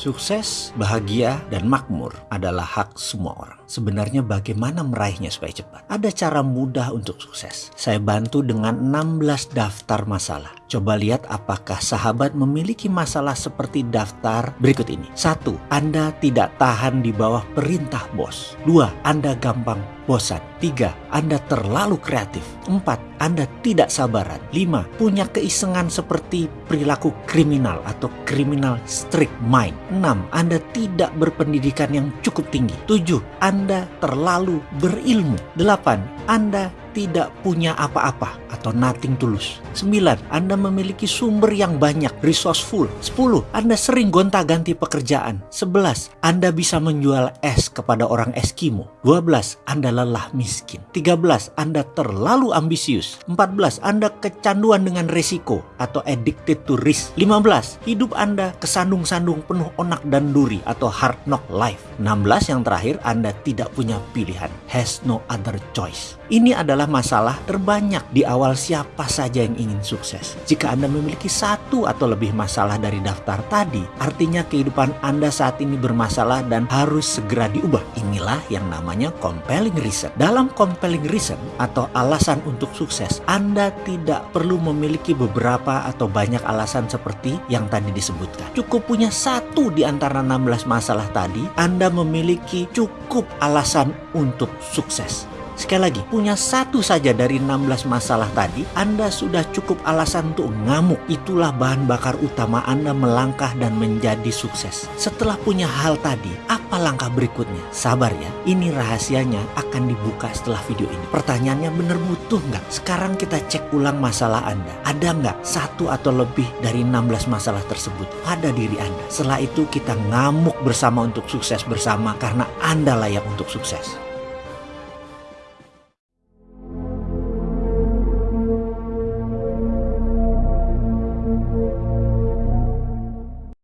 Sukses, bahagia, dan makmur adalah hak semua orang. Sebenarnya bagaimana meraihnya supaya cepat? Ada cara mudah untuk sukses. Saya bantu dengan 16 daftar masalah. Coba lihat apakah sahabat memiliki masalah seperti daftar berikut ini. Satu, Anda tidak tahan di bawah perintah bos. Dua, Anda gampang bosan. Tiga, Anda terlalu kreatif. Empat, Anda tidak sabaran. Lima, punya keisengan seperti perilaku kriminal atau criminal strict mind. 6. Anda tidak berpendidikan yang cukup tinggi. 7. Anda terlalu berilmu. 8. Anda tidak punya apa-apa atau nothing tulus. 9. Anda memiliki sumber yang banyak, resourceful. 10. Anda sering gonta-ganti pekerjaan. 11. Anda bisa menjual es kepada orang Eskimo. 12. Anda lelah miskin. 13. Anda terlalu ambisius. 14. Anda kecanduan dengan resiko atau addicted to risk. 15. Hidup Anda kesandung-sandung penuh onak dan duri atau hard knock life. 16 yang terakhir Anda tidak punya pilihan, has no other choice. Ini adalah masalah terbanyak di awal siapa saja yang ingin sukses. Jika Anda memiliki satu atau lebih masalah dari daftar tadi, artinya kehidupan Anda saat ini bermasalah dan harus segera diubah. Inilah yang namanya compelling reason. Dalam compelling reason atau alasan untuk sukses, Anda tidak perlu memiliki beberapa atau banyak alasan seperti yang tadi disebutkan. Cukup punya satu di antara 16 masalah tadi, Anda memiliki cukup alasan untuk sukses. Sekali lagi, punya satu saja dari 16 masalah tadi, Anda sudah cukup alasan untuk ngamuk. Itulah bahan bakar utama Anda melangkah dan menjadi sukses. Setelah punya hal tadi, apa langkah berikutnya? Sabar ya, ini rahasianya akan dibuka setelah video ini. Pertanyaannya benar butuh nggak? Sekarang kita cek ulang masalah Anda. Ada nggak satu atau lebih dari 16 masalah tersebut pada diri Anda? Setelah itu kita ngamuk bersama untuk sukses bersama karena Anda layak untuk sukses.